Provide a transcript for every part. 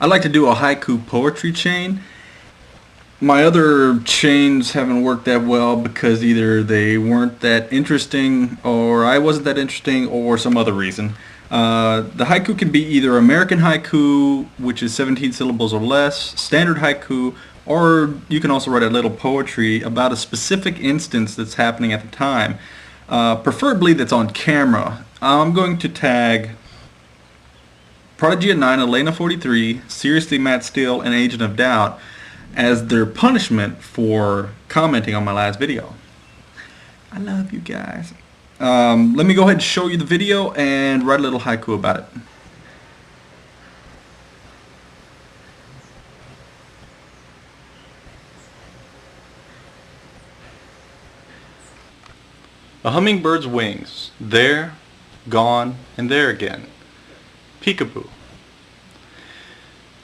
I like to do a haiku poetry chain. My other chains haven't worked that well because either they weren't that interesting or I wasn't that interesting or some other reason. Uh, the haiku can be either American haiku, which is 17 syllables or less, standard haiku, or you can also write a little poetry about a specific instance that's happening at the time, uh, preferably that's on camera. I'm going to tag Prodigy at 9, Elena 43, Seriously Matt Steele, and Agent of Doubt as their punishment for commenting on my last video. I love you guys. Um, let me go ahead and show you the video and write a little haiku about it. A hummingbird's wings, there, gone, and there again. Peekaboo.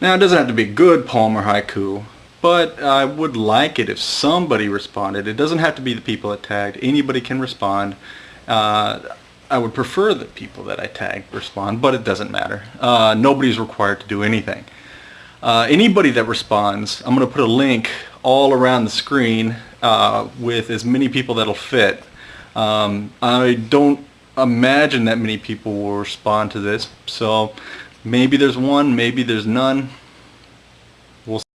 Now it doesn't have to be good poem or haiku, but I would like it if somebody responded. It doesn't have to be the people that tagged. Anybody can respond. Uh, I would prefer that people that I tag respond, but it doesn't matter. Uh, nobody's required to do anything. Uh, anybody that responds, I'm going to put a link all around the screen uh, with as many people that'll fit. Um, I don't imagine that many people will respond to this, so maybe there's one, maybe there's none.